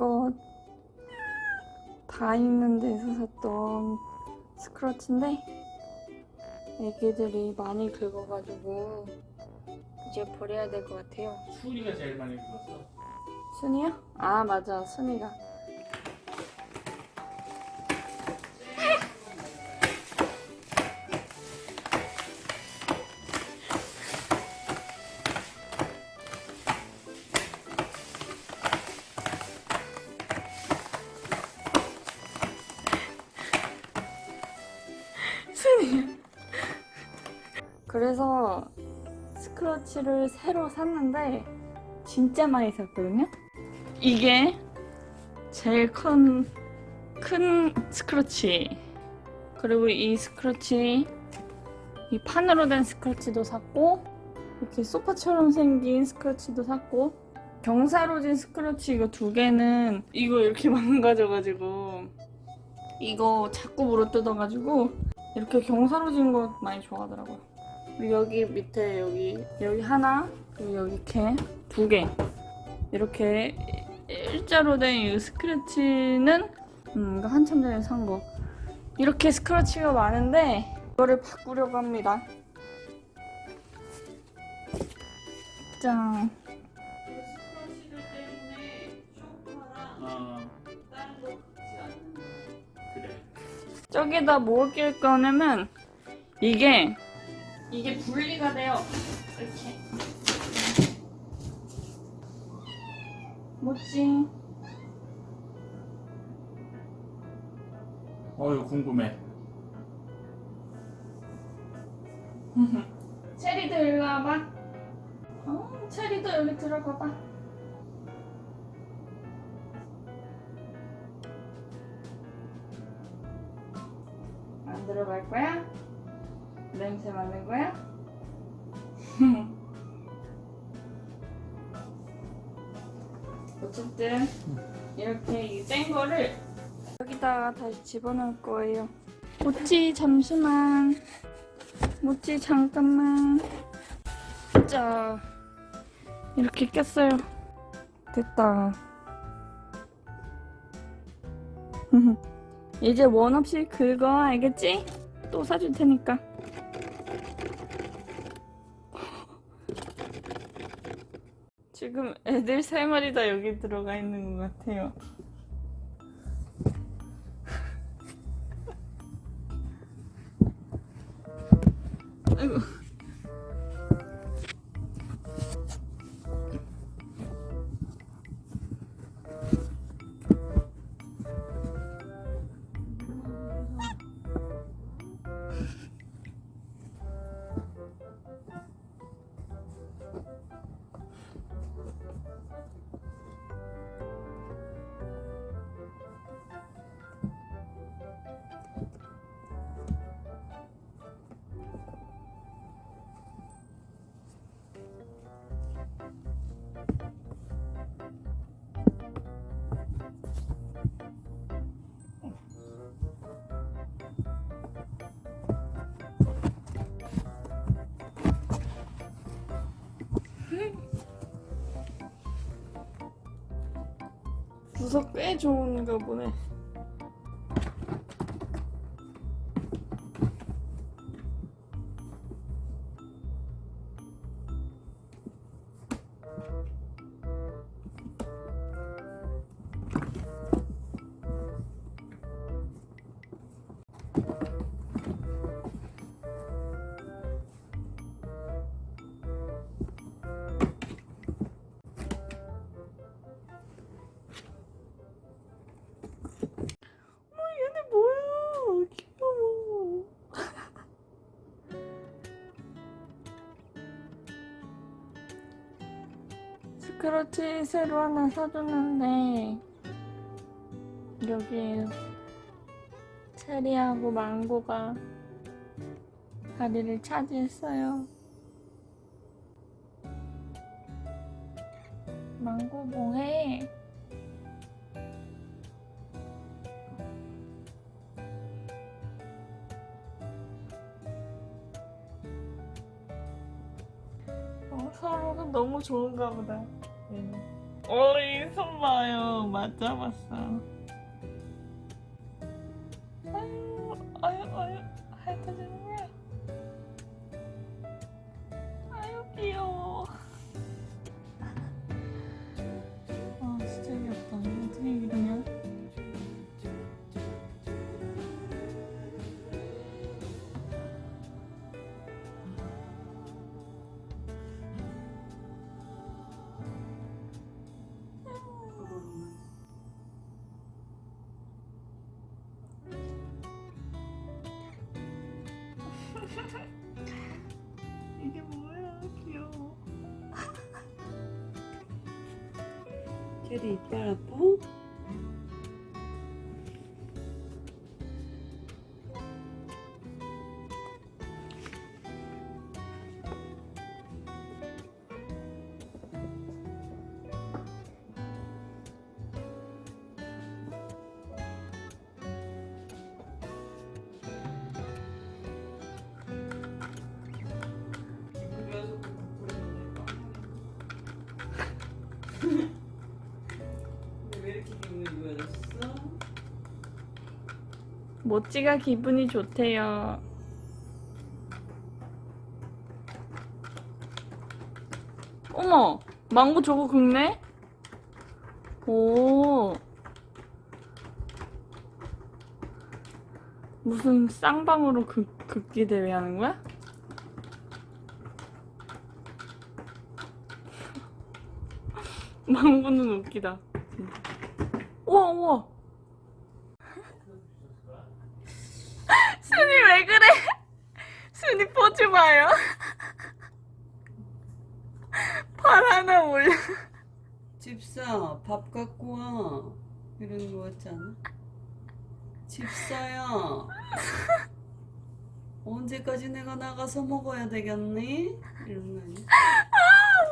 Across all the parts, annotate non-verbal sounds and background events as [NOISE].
이거 다 있는 데서 샀던 스크러치인데 애기들이 많이 긁어가지고 이제 버려야 될 것 같아요. 수리가 제일 많이 긁었어. 순이요? 아 맞아 순이가 그래서 scratcher를 새로 샀는데 진짜 많이 샀거든요? 이게 제일 큰, 큰 scratcher. 그리고 이 scratcher 이 판으로 된 scratcher도 샀고 이렇게 소파처럼 생긴 scratcher도 샀고 경사로진 scratcher 이거 두 개는 이거 이렇게 [LAUGHS] 망가져가지고 이거 자꾸 물어 뜯어가지고 이렇게 경사로진 거 많이 좋아하더라고요 여기 밑에 여기 여기 하나 그리고 여기 이렇게 두 개 이렇게 일자로 된 이 스크래치는 음, 한참 전에 산 거. 이렇게 스크래치가 많은데 이거를 바꾸려고 합니다. 짠. 어, 그래. 저기다 뭘 낄 거냐면 이게 이게 분리가 돼요. 이렇게. 뭐지? 어유 궁금해. [LAUGHS] 체리도 일로 와봐. 어, 체리도 여기 들어가봐. 안 들어갈 거야? 냄새 맡는 거야? 어쨌든 이렇게 이 뗀 거를 여기다가 다시 집어넣을 거예요. 모찌 잠시만. 모찌 잠깐만. 자 이렇게 꼈어요. 됐다. [LAUGHS] 이제 원 없이 긁어 알겠지? 또 사줄 테니까. 지금 애들 세 마리 다 여기 들어가 있는 것 같아요. 부서 꽤 좋은가 보네. 스크러치 새로 하나 사줬는데 여기 체리하고 망고가 자리를 차지했어요. 망고 뭐해? 어, 서로가 너무 좋은가 보다. 어이 손 봐요 맞잡았어 아유 아유 아유 핥아주는 [LAUGHS] 이게 뭐야 귀여워 쟤도 이빨 아파? 모찌가 기분이 좋대요. 어머, 망고 저거 긁네? 오. 무슨 쌍방으로 긁, 긁기 대회 하는 거야? [LAUGHS] 망고는 웃기다. 우와, 우와. 순이 왜 그래? [LAUGHS] 순이 포즈 봐요. [LAUGHS] 팔 하나 올려. 집사 밥 갖고 와 이러는 거 같지 않아? 집사야 언제까지 내가 나가서 먹어야 되겠니? 이런 거 아니야?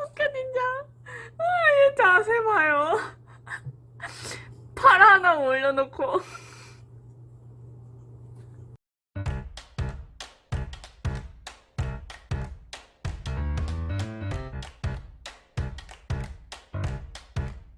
웃겨 진짜. 아, 얘 자세 봐요. 팔 하나 올려놓고